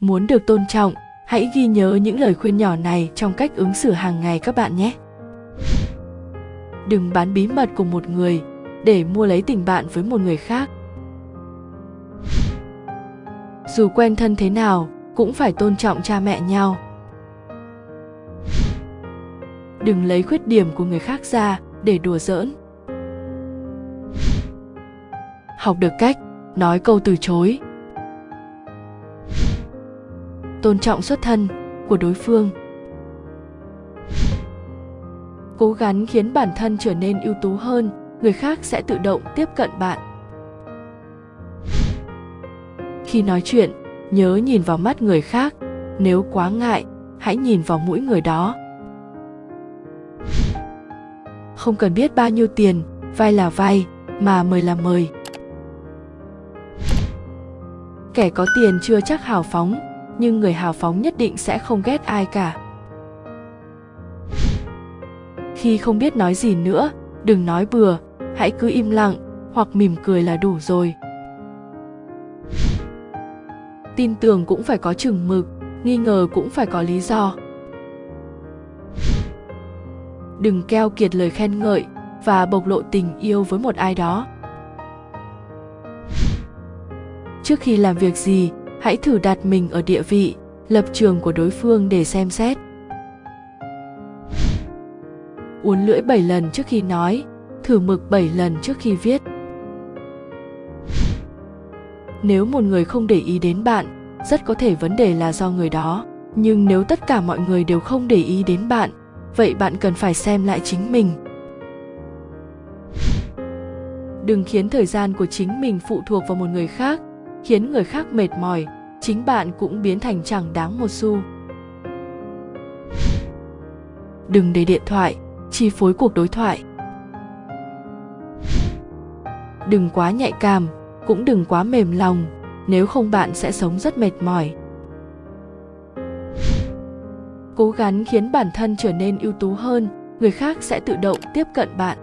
muốn được tôn trọng, hãy ghi nhớ những lời khuyên nhỏ này trong cách ứng xử hàng ngày các bạn nhé. Đừng bán bí mật của một người để mua lấy tình bạn với một người khác. Dù quen thân thế nào, cũng phải tôn trọng cha mẹ nhau. Đừng lấy khuyết điểm của người khác ra để đùa giỡn. Học được cách, nói câu từ chối tôn trọng xuất thân của đối phương. Cố gắng khiến bản thân trở nên ưu tú hơn, người khác sẽ tự động tiếp cận bạn. Khi nói chuyện, nhớ nhìn vào mắt người khác. Nếu quá ngại, hãy nhìn vào mũi người đó. Không cần biết bao nhiêu tiền vay là vay mà mời là mời. Kẻ có tiền chưa chắc hào phóng nhưng người hào phóng nhất định sẽ không ghét ai cả. Khi không biết nói gì nữa, đừng nói bừa, hãy cứ im lặng, hoặc mỉm cười là đủ rồi. Tin tưởng cũng phải có chừng mực, nghi ngờ cũng phải có lý do. Đừng keo kiệt lời khen ngợi và bộc lộ tình yêu với một ai đó. Trước khi làm việc gì hãy thử đặt mình ở địa vị, lập trường của đối phương để xem xét. Uốn lưỡi 7 lần trước khi nói, thử mực 7 lần trước khi viết. Nếu một người không để ý đến bạn, rất có thể vấn đề là do người đó. Nhưng nếu tất cả mọi người đều không để ý đến bạn, vậy bạn cần phải xem lại chính mình. Đừng khiến thời gian của chính mình phụ thuộc vào một người khác khiến người khác mệt mỏi, chính bạn cũng biến thành chẳng đáng một xu. Đừng để điện thoại chi phối cuộc đối thoại. Đừng quá nhạy cảm, cũng đừng quá mềm lòng, nếu không bạn sẽ sống rất mệt mỏi. Cố gắng khiến bản thân trở nên ưu tú hơn, người khác sẽ tự động tiếp cận bạn.